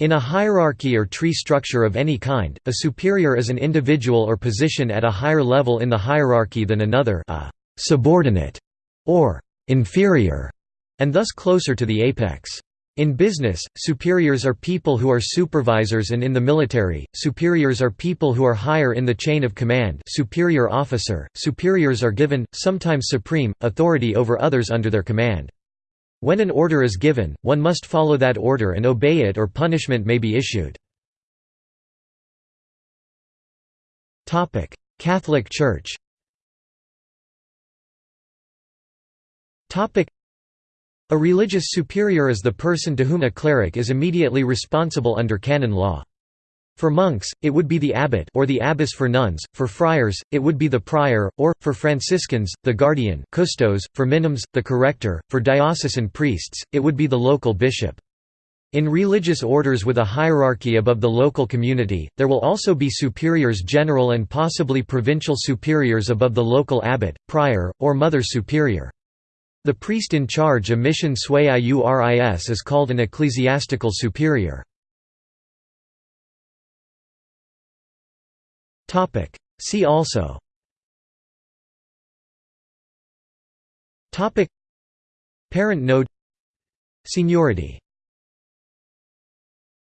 In a hierarchy or tree structure of any kind, a superior is an individual or position at a higher level in the hierarchy than another a subordinate or inferior, and thus closer to the apex. In business, superiors are people who are supervisors and in the military, superiors are people who are higher in the chain of command superior officer. Superiors are given, sometimes supreme, authority over others under their command. When an order is given, one must follow that order and obey it or punishment may be issued. Catholic Church a religious superior is the person to whom a cleric is immediately responsible under canon law. For monks, it would be the abbot or the abbess for nuns, for friars, it would be the prior, or, for Franciscans, the guardian custos, for minims, the corrector, for diocesan priests, it would be the local bishop. In religious orders with a hierarchy above the local community, there will also be superiors general and possibly provincial superiors above the local abbot, prior, or mother superior. The priest in charge a mission sui iuris is called an ecclesiastical superior. Topic. See also. Topic. Parent node. Seniority